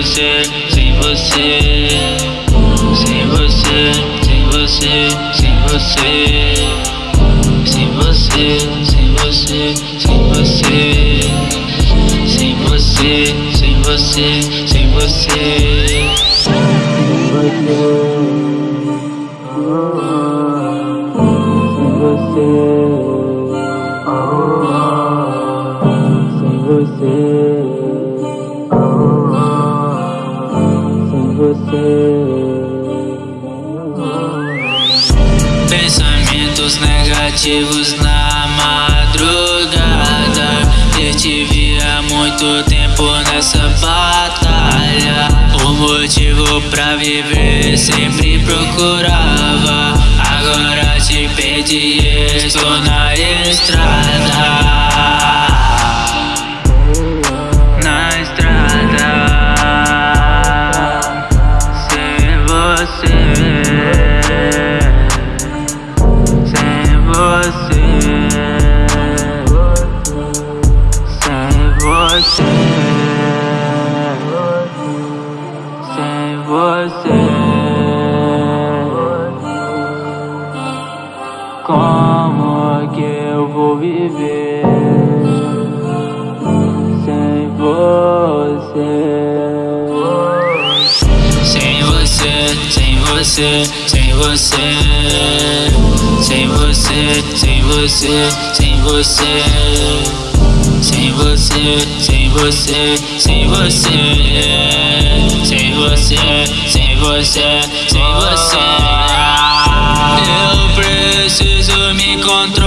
você, sem você, sem você, sem você, sem você, sem você, sem você, sem você, sem você, sem você, sem você. Sem você, você. Pensamentos negativos na madrugada. Eu tive há muito tempo nessa batalha. O motivo pra viver sempre procurava. Agora te perdi, estou na estrada Como como que eu vou viver sem você. Sem você, sem você, sem você. Sem você, sem você, sem você. Sem você, sem você, sem você. Sem você você, sem você. Eu preciso me controlar.